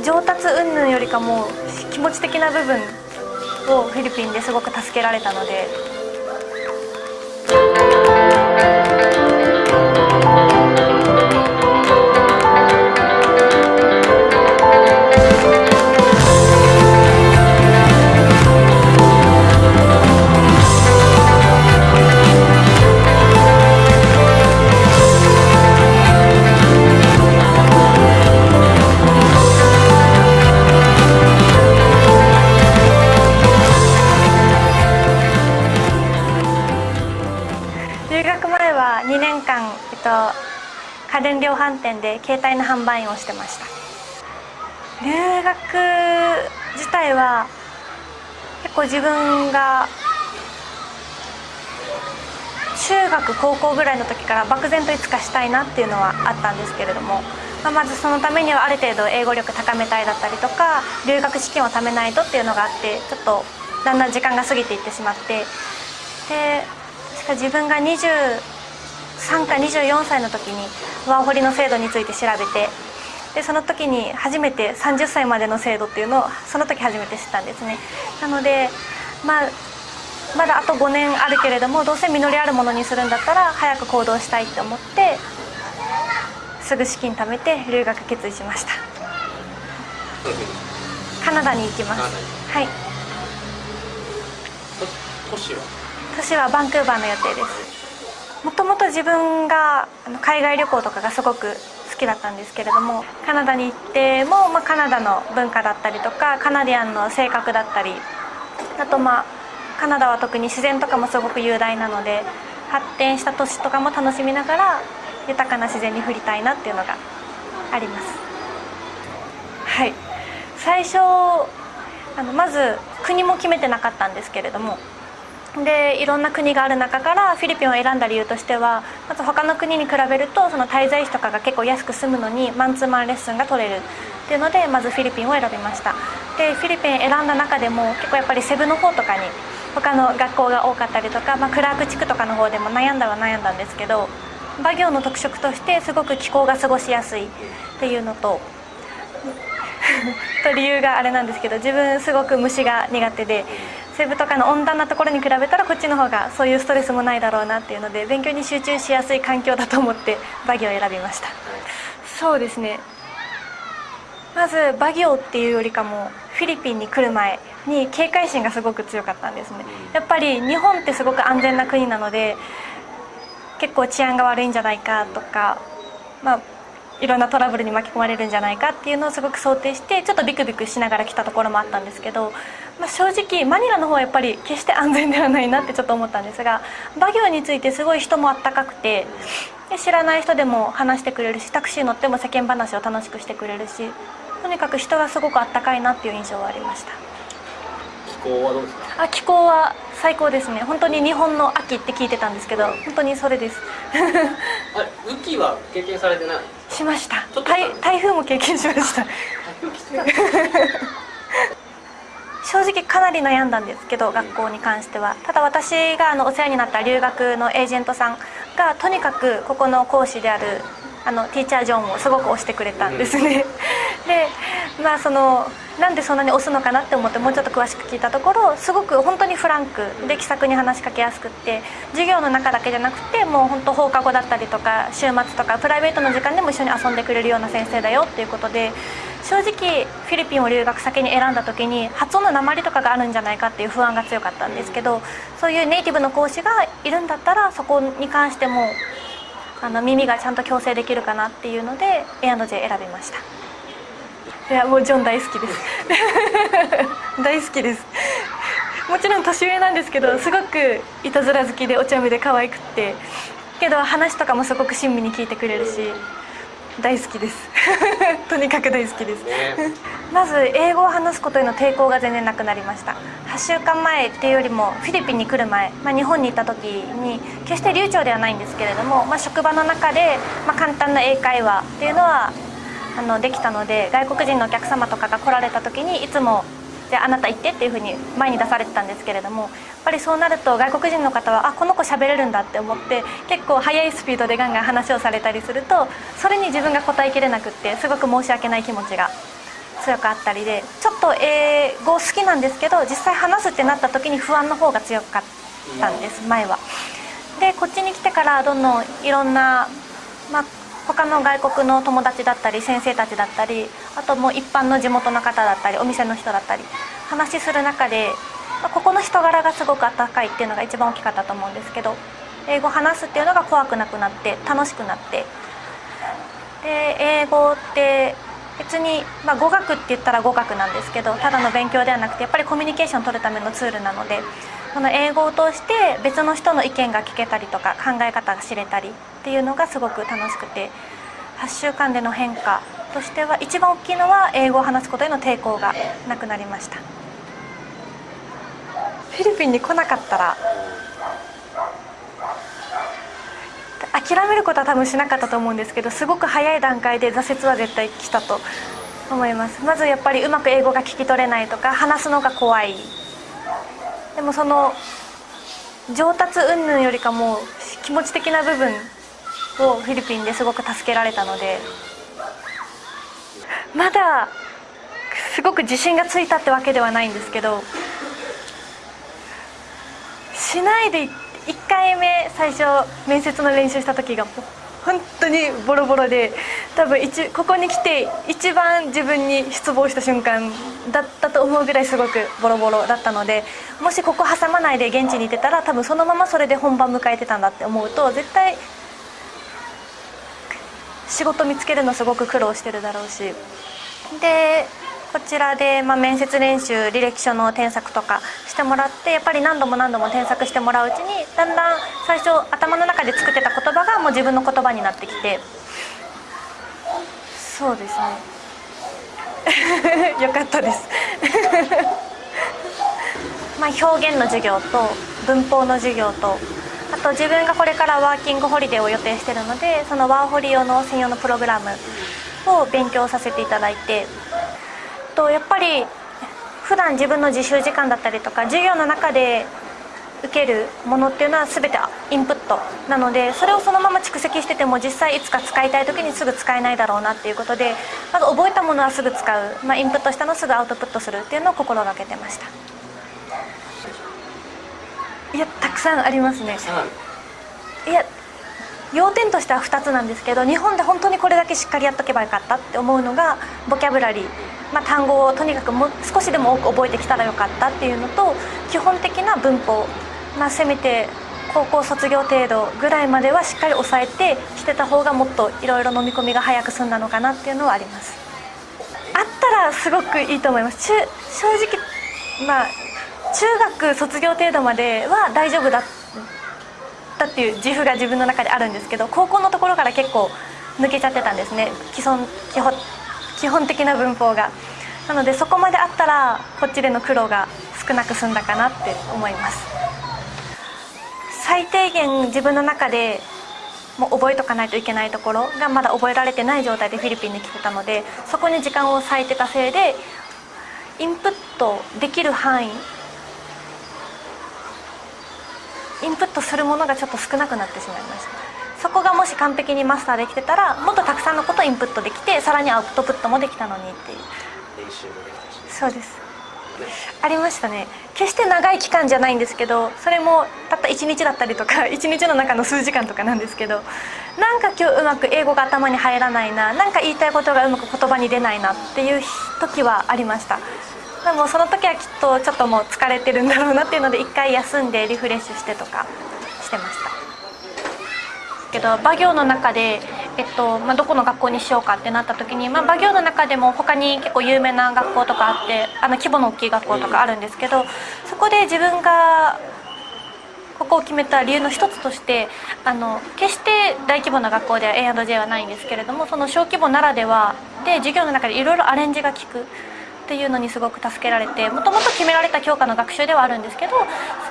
上達云々よりかも気持ち的な部分をフィリピンですごく助けられたので家電量販店で携帯の販売員をしてました。留学自体は結構自分が中学高校ぐらいの時から漠然といつかしたいなっていうのはあったんですけれども、まあ、まずそのためにはある程度英語力高めたいだったりとか留学資金を貯めないとっていうのがあってちょっとだんだん時間が過ぎていってしまってで確か自分が23か24歳の時にワーホリの制度について調べてでその時に初めて30歳までの制度っていうのをその時初めて知ったんですね。なのでまあまだあと5年あるけれどもどうせ実りあるものにするんだったら早く行動したいって思ってすぐ資金貯めて留学決意しました。カナダに行きます。はい。都市は？年はバンクーバーの予定ですもともと自分が海外旅行とかがすごく好きだったんですけれどもカナダに行っても、まあ、カナダの文化だったりとかカナディアンの性格だったりあとまあカナダは特に自然とかもすごく雄大なので発展した都市とかも楽しみながら豊かな自然に振りたいなっていうのがあります。はい。最初あのまず国も決めてなかったんですけれどもでいろんな国がある中からフィリピンを選んだ理由としてはまず他の国に比べるとその滞在費とかが結構安く済むのにマンツーマンレッスンが取れる。っていうのでまずフィリピンを選びました。でフィリピン選んだ中でも結構やっぱりセブの方とかに他の学校が多かったりとか、まあ、クラーク地区とかの方でも悩んだは悩んだんですけどバ行の特色としてすごく気候が過ごしやすい。っていうのと と理由があれなんですけど自分すごく虫が苦手で。セブとかの温暖なところに比べたらこっちの方がそういうストレスもないだろうなっていうので勉強に集中しやすい環境だと思ってバギオを選びました。そうですね。まずバギオっていうよりかもフィリピンに来る前に警戒心がすごく強かったんですね。やっぱり日本ってすごく安全な国なので結構治安が悪いんじゃないかとかまあいろんなトラブルに巻き込まれるんじゃないかっていうのをすごく想定してちょっとビクビクしながら来たところもあったんですけど、まあ、正直マニラの方はやっぱり決して安全ではないなってちょっと思ったんですがバギオについてすごい人もあったかくてで知らない人でも話してくれるしタクシー乗っても世間話を楽しくしてくれるしとにかく人がすごくあったかいなっていう印象はありました。気候はどうですか？あ気候は最高ですね。本当に日本の秋って聞いてたんですけど本当にそれです。あれ雨季は経験されてない？しました。台風も経験しました正直かなり悩んだんですけど学校に関しては。ただ私があのお世話になった留学のエージェントさんがとにかくここの講師であるあのティーチャー・ジョンをすごく推してくれたんですね、でまあそのなんでそんなに推すのかなって思ってもうちょっと詳しく聞いたところすごく本当にフランクで気さくに話しかけやすくって授業の中だけじゃなくてもう本当放課後だったりとか週末とかプライベートの時間でも一緒に遊んでくれるような先生だよっていうことで正直フィリピンを留学先に選んだ時に発音の鉛とかがあるんじゃないかっていう不安が強かったんですけどそういうネイティブの講師がいるんだったらそこに関してもあの耳がちゃんと矯正できるかなっていうので A&J 選びました。いやもうジョン大好きです。大好きです。もちろん年上なんですけどすごくいたずら好きでお茶目で可愛くって。けど話とかもすごく親身に聞いてくれるし大好きです。とにかく大好きです、ね。まず英語を話すことへの抵抗が全然なくなりました。8週間前っていうよりもフィリピンに来る前、まあ、日本に行った時に決して流暢ではないんですけれども、まあ、職場の中で、まあ、簡単な英会話っていうのはあのできたので外国人のお客様とかが来られた時にいつもじゃああなた行ってっていうふうに前に出されてたんですけれどもやっぱりそうなると外国人の方はあこの子喋れるんだって思って結構速いスピードでガンガン話をされたりするとそれに自分が答えきれなくってすごく申し訳ない気持ちが強くあったりでちょっと英語好きなんですけど実際話すってなった時に不安の方が強かったんです前は。でこっちに来てからどんどんいろんな、まあ、他の外国の友達だったり先生たちだったりあともう一般の地元の方だったりお店の人だったり話する中で、まあ、ここの人柄がすごく温かいっていうのが一番大きかったと思うんですけど英語話すっていうのが怖くなくなって楽しくなってで英語って別に、まあ、語学って言ったら語学なんですけどただの勉強ではなくてやっぱりコミュニケーションを取るためのツールなのでこの英語を通して別の人の意見が聞けたりとか考え方が知れたりっていうのがすごく楽しくて8週間での変化としては一番大きいのは英語を話すことへの抵抗がなくなりました。フィリピンに来なかったら諦めることは多分しなかったと思うんですけどすごく早い段階で挫折は絶対来たと思います。まずやっぱりうまく英語が聞き取れないとか話すのが怖い。でもその上達云々よりかも気持ち的な部分をフィリピンですごく助けられたのでまだすごく自信がついたってわけではないんですけどしないで1回目最初面接の練習した時が本当にボロボロで多分一ここに来て一番自分に失望した瞬間だったと思うぐらいすごくボロボロだったのでもしここ挟まないで現地にいてたら多分そのままそれで本番迎えてたんだって思うと絶対仕事見つけるのすごく苦労してるだろうし。でこちらで、まあ、面接練習履歴書の添削とかしてもらってやっぱり何度も何度も添削してもらううちにだんだん最初頭の中で作ってた言葉がもう自分の言葉になってきて。そうですね。よかったです。まあ表現の授業と文法の授業とあと自分がこれからワーキングホリデーを予定してるのでそのワーホリ用の専用のプログラムを勉強させていただいてとやっぱり普段自分の自習時間だったりとか授業の中で受けるものっていうのは全てインプットなのでそれをそのまま蓄積してても実際いつか使いたい時にすぐ使えないだろうなっていうことでまず覚えたものはすぐ使う、まあ、インプットしたのをすぐアウトプットするっていうのを心がけてました。いやたくさんありますね。いや要点としては2つなんですけど日本で本当にこれだけしっかりやっとけばよかったって思うのがボキャブラリー、まあ、単語をとにかくも少しでも多く覚えてきたらよかったっていうのと基本的な文法、まあ、せめて高校卒業程度ぐらいまではしっかり抑えてしてた方がもっといろいろ飲み込みが早く済んだのかなっていうのはあります。あったらすごくいいと思います。正直まあ中学卒業程度までは大丈夫だったっていう自負が自分の中であるんですけど高校のところから結構抜けちゃってたんですね。基本基本基本的な文法が。なのでそこまであったらこっちでの苦労が少なく済んだかなって思います。最低限自分の中でもう覚えとかないといけないところがまだ覚えられてない状態でフィリピンに来てたのでそこに時間を割いてたせいでインプットできる範囲インプットするものがちょっと少なくなってしまいました。そこがもし完璧にマスターできてたらもっとたくさんのことをインプットできてさらにアウトプットもできたのにっていう。練習もできたし。そうです。ありましたね。決して長い期間じゃないんですけどそれもたった1日だったりとか 1日の中の数時間とかなんですけどなんか今日うまく英語が頭に入らないななんか言いたいことがうまく言葉に出ないなっていう時はありましたでもその時はきっとちょっともう疲れてるんだろうなっていうので一回休んでリフレッシュしてとかしてました。けど馬行の中で、えっとまあ、どこの学校にしようかってなった時に、まあ、馬行の中でも他に結構有名な学校とかあってあの規模の大きい学校とかあるんですけどそこで自分がここを決めた理由の一つとしてあの決して大規模な学校では A&J はないんですけれどもその小規模ならではで授業の中でいろいろアレンジが効く。っていうのにすごく助けられてもともと決められた教科の学習ではあるんですけど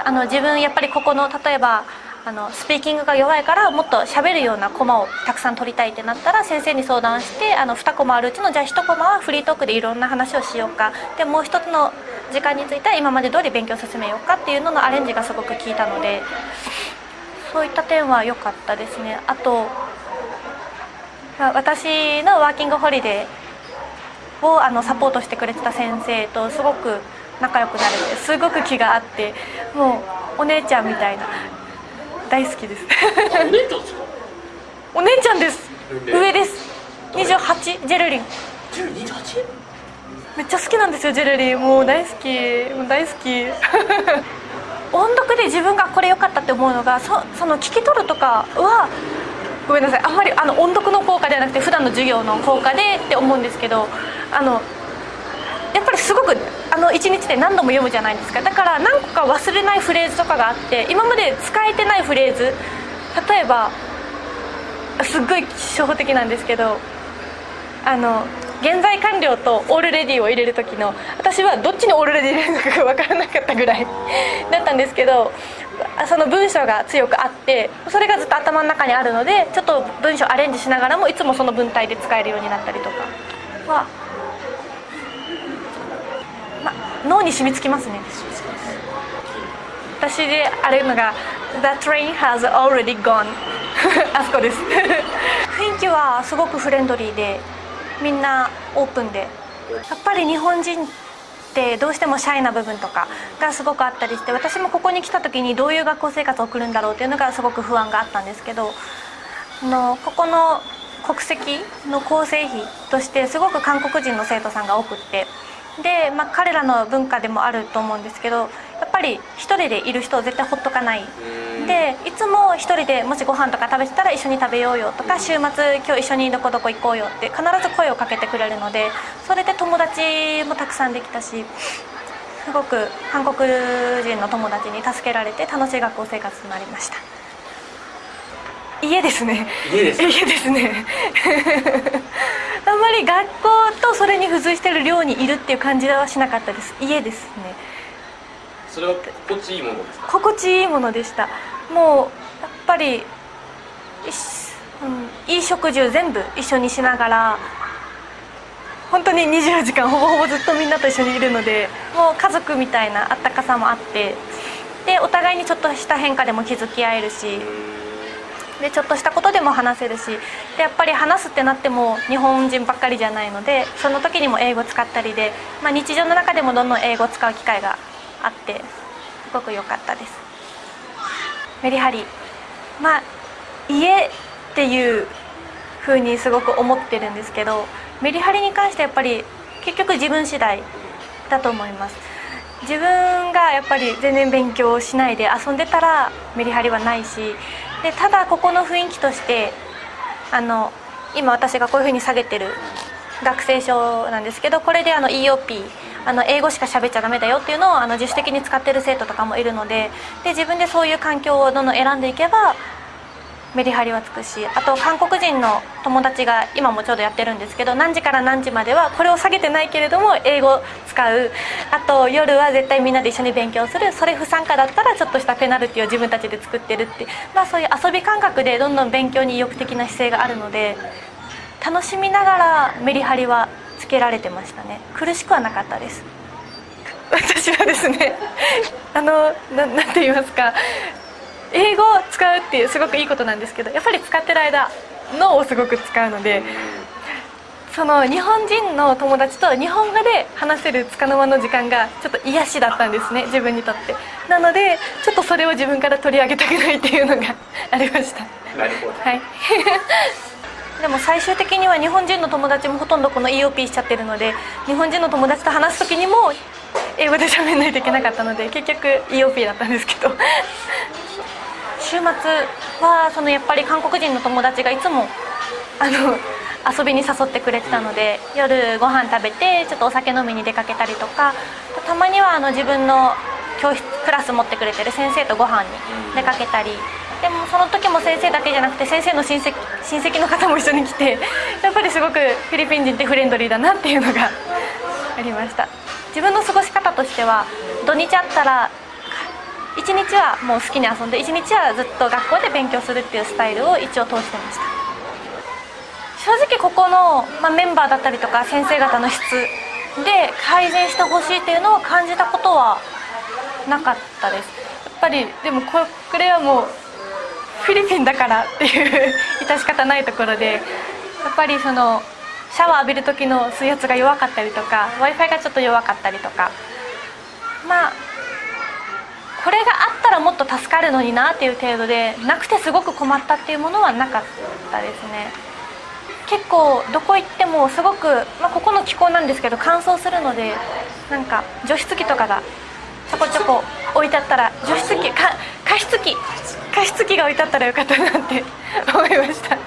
あの自分やっぱりここの例えばあのスピーキングが弱いからもっと喋るようなコマをたくさん取りたいってなったら先生に相談してあの2コマあるうちのじゃあ1コマはフリートークでいろんな話をしようか。でもう一つの時間については今まで通り勉強進めようかっていうののアレンジがすごく効いたのでそういった点は良かったですね。あと、私のワーキングホリデーをあのサポートしてくれてた先生とすごく仲良くなれてすごく気があってもうお姉ちゃんみたいな。大好きです。お姉ちゃんです。かお姉ちゃんです。年齢上です。28ジェルリン。28めっちゃ好きなんですよジェルリン。もう大好き。もう大好き。音読で自分がこれ良かったって思うのがそその聞き取るとかはごめんなさい。あんまりあの音読の効果ではなくて普段の授業の効果でって思うんですけどあのやっぱりすごくあの1日で何度も読むじゃないですか。だから何個か忘れないフレーズとかがあって今まで使えてないフレーズ例えばすっごい初歩的なんですけどあの現在完了とオールレディを入れる時の私はどっちにオールレディ入れるのかが分からなかったぐらいだったんですけどその文章が強くあってそれがずっと頭の中にあるのでちょっと文章アレンジしながらもいつもその文体で使えるようになったりとか。は、ま、脳に染みつきますね。私であるのが「The train has already gone 」あそこです。雰囲気はすごくフレンドリーでみんなオープンで。やっぱり日本人ってどうしてもシャイな部分とかがすごくあったりして私もここに来た時にどういう学校生活を送るんだろうっていうのがすごく不安があったんですけどあのここの国籍の構成比としてすごく韓国人の生徒さんが多くってで、まあ、彼らの文化でもあると思うんですけどやっぱり一人でいる人を絶対ほっとかない。でいつも一人でもしご飯とか食べてたら一緒に食べようよとか週末今日一緒にどこどこ行こうよって必ず声をかけてくれるのでそれで友達もたくさんできたしすごく韓国人の友達に助けられて楽しい学校生活になりました。家ですね。家ですか？家ですね。あんまり学校とそれに付随してる寮にいるっていう感じはしなかったです。家ですねそれは心地いいものですか？心地いいものでした。もうやっぱり、いしうん、いい食事を全部一緒にしながら本当に24時間ほぼほぼずっとみんなと一緒にいるのでもう家族みたいなあったかさもあってでお互いにちょっとした変化でも気づき合えるしでちょっとしたことでも話せるしでやっぱり話すってなっても日本人ばっかりじゃないのでその時にも英語使ったりで、まあ、日常の中でもどんどん英語を使う機会があってすごく良かったです。メリハリまあ家っていう風にすごく思ってるんですけどメリハリに関してやっぱり結局自分次第だと思います。自分がやっぱり全然勉強しないで遊んでたらメリハリはないしでただここの雰囲気としてあの今私がこういうふうに下げてる学生証なんですけどこれであの EOP あの英語しか喋っちゃダメだよっていうのをあの自主的に使ってる生徒とかもいるのでで自分でそういう環境をどんどん選んでいけばメリハリはつくしあと韓国人の友達が今もちょうどやってるんですけど何時から何時まではこれを下げてないけれども英語使う。あと夜は絶対みんなで一緒に勉強する。それ不参加だったらちょっとしたペナルティを自分たちで作ってるって。まあそういう遊び感覚でどんどん勉強に意欲的な姿勢があるので楽しみながらメリハリはけられてましたね。苦しくはなかったです。私はですね あのななんて言いますか。英語を使うっていうすごくいいことなんですけどやっぱり使ってる間脳をすごく使うのでその日本人の友達と日本語で話せるつかの間の時間がちょっと癒しだったんですね自分にとって。なのでちょっとそれを自分から取り上げたくないっていうのがありました。なるほど。はいでも最終的には日本人の友達もほとんどこの EOP しちゃってるので日本人の友達と話す時にも英語で喋んないといけなかったので結局 EOP だったんですけど。週末はそのやっぱり韓国人の友達がいつもあの遊びに誘ってくれてたので夜ご飯食べてちょっとお酒飲みに出かけたりとかたまにはあの自分の教室クラス持ってくれてる先生とご飯に出かけたりでもその時も先生だけじゃなくて先生の親戚親戚の方も一緒に来て やっぱりすごくフィリピン人ってフレンドリーだなっていうのが ありました。自分の過ごし方としては土日あったら1日はもう好きに遊んで1日はずっと学校で勉強するっていうスタイルを一応通してました。正直ここの、まあ、メンバーだったりとか先生方の質で改善してほしいっていうのを感じたことはなかったです。やっぱりでもここれはもうフィリピンだからっていう致し方ないところでやっぱりそのシャワー浴びる時の水圧が弱かったりとか w i f i がちょっと弱かったりとか。まあこれがあったらもっと助かるのになっていう程度でなくてすごく困ったっていうものはなかったですね。結構どこ行ってもすごく、まあ、ここの気候なんですけど乾燥するのでなんか除湿機とかがちょこちょこ置いてあったら除湿機か加湿器加湿器が置いてあったらよかったなって 思いました。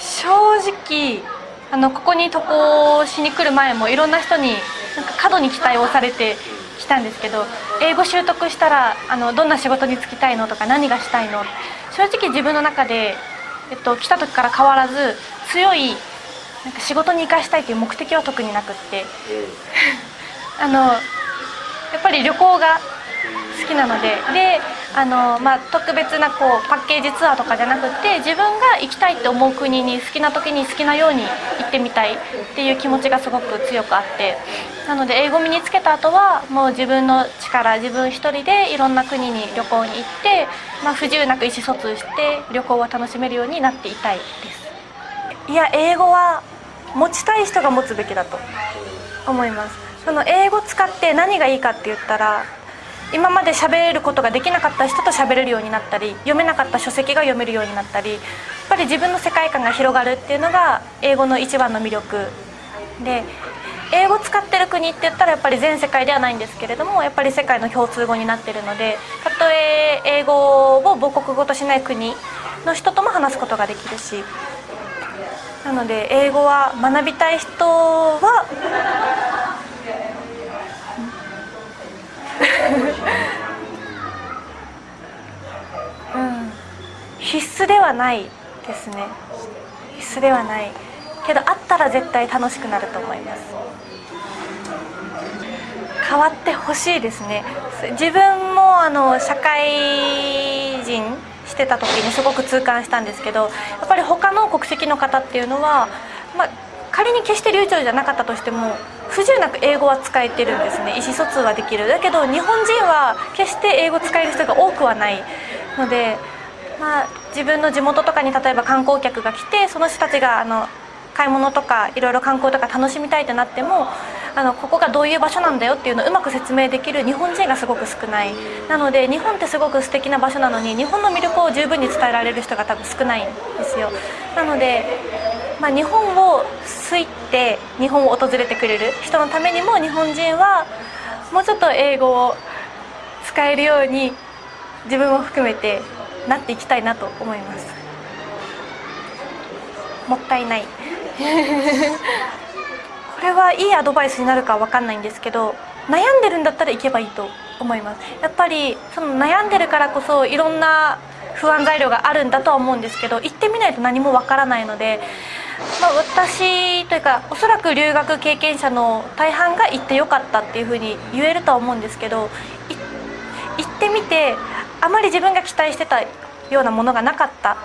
正直あのここに渡航しに来る前もいろんな人になんか過度に期待をされてきたんですけど英語習得したらあのどんな仕事に就きたいのとか何がしたいの？正直自分の中で、えっと、来た時から変わらず強いなんか仕事に生かしたいという目的は特になくって。あのやっぱり旅行が好きなので。であの、まあ、特別なこうパッケージツアーとかじゃなくて自分が行きたいって思う国に好きな時に好きなように行ってみたいっていう気持ちがすごく強くあって。なので英語身につけた後はもう自分の力自分一人でいろんな国に旅行に行って、まあ、不自由なく意思疎通して旅行を楽しめるようになっていたいです。いや英語は持ちたい人が持つべきだと思います。その英語使って何がいいかって言ったら今まで喋ることができなかった人と喋れるようになったり読めなかった書籍が読めるようになったりやっぱり自分の世界観が広がるっていうのが英語の一番の魅力で英語使ってる国って言ったらやっぱり全世界ではないんですけれどもやっぱり世界の共通語になってるのでたとえ英語を母国語としない国の人とも話すことができるしなので英語は学びたい人はうん。必須ではないですね。必須ではない。けどあったら絶対楽しくなると思います。変わってほしいですね。自分もあの社会人してた時にすごく痛感したんですけどやっぱり他の国籍の方っていうのは、まあ、仮に決して流暢じゃなかったとしても不自由なく英語は使えてるんですね。意思疎通はできる。だけど日本人は決して英語使える人が多くはないので、まあ、自分の地元とかに例えば観光客が来てその人たちがあの買い物とかいろいろ観光とか楽しみたいってなってもあのここがどういう場所なんだよっていうのをうまく説明できる日本人がすごく少ない。なので日本ってすごく素敵な場所なのに日本の魅力を十分に伝えられる人が多分少ないんですよ。なので、まあ、日本を好いて日本を訪れてくれる人のためにも日本人はもうちょっと英語を使えるように自分も含めてなっていきたいなと思います。もったいない。これはいいアドバイスになるかわかんないんですけど悩んでるんだったら行けばいいと思います。やっぱりその悩んでるからこそいろんな不安材料があるんだとは思うんですけど行ってみないと何もわからないので、まあ、私というかおそらく留学経験者の大半が行ってよかったっていうふうに言えるとは思うんですけど行ってみてあまり自分が期待してたようなものがなかったっ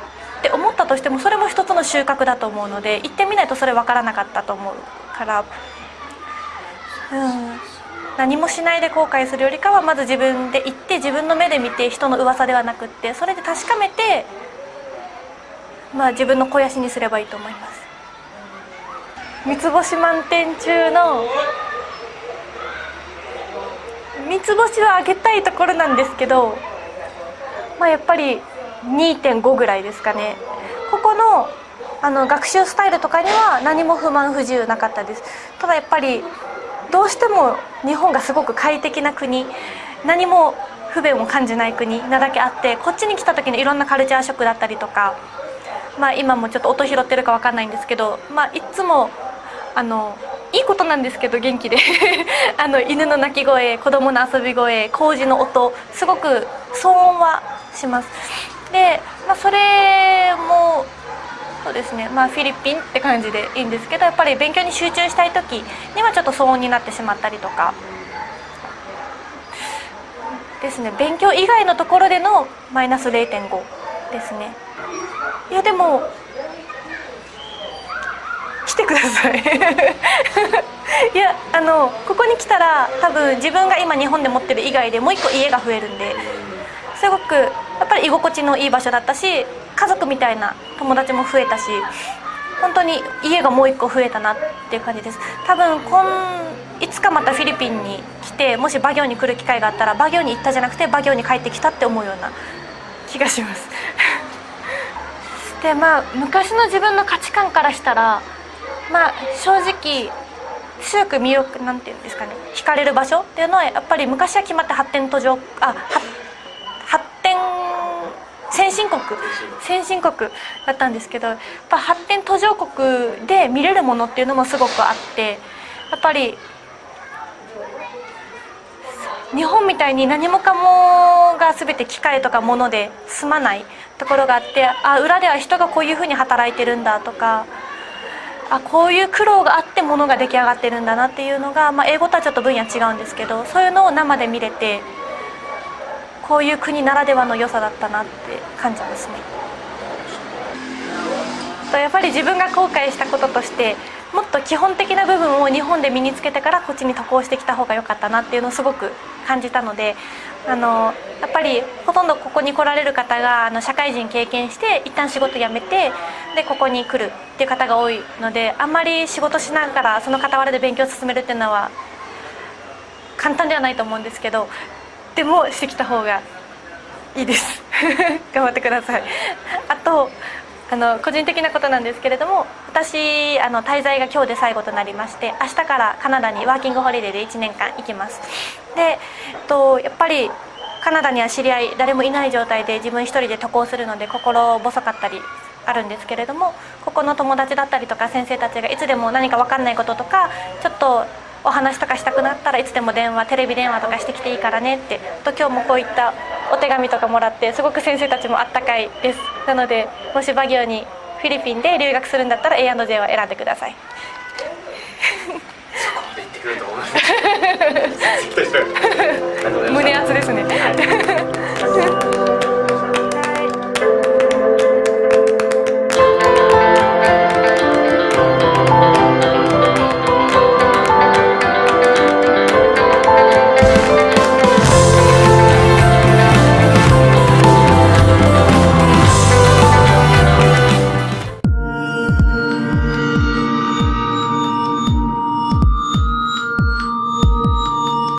て思ったとしてもそれも一つの収穫だと思うので行ってみないとそれ分からなかったと思うからうん何もしないで後悔するよりかはまず自分で行って自分の目で見て人の噂ではなくってそれで確かめてまあ自分の肥やしにすればいいと思います。三つ星満点中の三つ星はあげたいところなんですけどまあやっぱり2.5ぐらいですかね。ここのあの学習スタイルとかには何も不満不自由なかったです。ただやっぱりどうしても日本がすごく快適な国何も不便を感じない国なだけあってこっちに来た時にいろんなカルチャーショックだったりとかまあ今もちょっと音拾ってるか分かんないんですけどまあいつもあのいいことなんですけど元気で。あの犬の鳴き声子供の遊び声工事の音すごく騒音はします。で、まあ、それもそうですね。まあフィリピンって感じでいいんですけどやっぱり勉強に集中したい時にはちょっと騒音になってしまったりとか。ですね。勉強以外のところでのマイナス0.5ですね。いやでも来てください。いやあのここに来たら多分自分が今日本で持ってる以外でもう一個家が増えるんですごくやっぱり居心地のいい場所だったし家族みたいな友達も増えたし本当に家がもう一個増えたなっていう感じです。多分今いつかまたフィリピンに来てもしバ行に来る機会があったらバ行に行ったじゃなくてバ行に帰ってきたって思うような気がします。でまあ昔の自分の価値観からしたらまあ正直強く魅力なんていうんですかね惹かれる場所っていうのはやっぱり昔は決まって発展途上あは発展先進国先進国。だったんですけどやっぱ発展途上国で見れるものっていうのもすごくあってやっぱり日本みたいに何もかもが全て機械とか物で済まないところがあってあ裏では人がこういうふうに働いてるんだとかあこういう苦労があってものが出来上がってるんだなっていうのが、まあ、英語とはちょっと分野違うんですけどそういうのを生で見れてこういう国ならではの良さだったなって感じますね。やっぱり自分が後悔したこととしてもっと基本的な部分を日本で身につけてからこっちに渡航してきた方が良かったなっていうのをすごく感じたのであのやっぱりほとんどここに来られる方があの社会人経験して一旦仕事辞めてでここに来るっていう方が多いのであんまり仕事しながらその傍らで勉強を進めるっていうのは簡単ではないと思うんですけどでもしてきた方がいいです。頑張ってください。あとあの個人的なことなんですけれども私あの滞在が今日で最後となりまして明日からカナダにワーキングホリデーで1年間行きます。で、えっと、やっぱりカナダには知り合い誰もいない状態で自分一人で渡航するので心細かったりあるんですけれどもここの友達だったりとか先生たちがいつでも何か分かんないこととかちょっとお話とかしたくなったらいつでも電話テレビ電話とかしてきていいからねってと今日もこういったお手紙とかもらってすごく先生たちもあったかいです。なのでもしバギオにフィリピンで留学するんだったら A&J は選んでください。胸熱ですね。